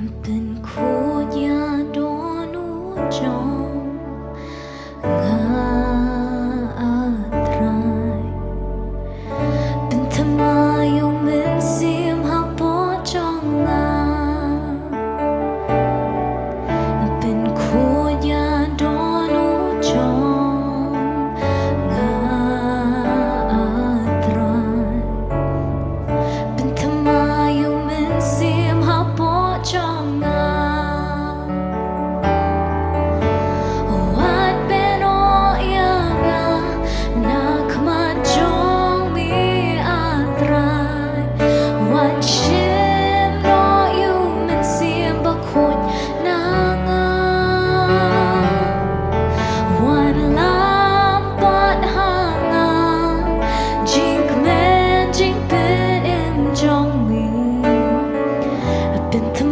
something into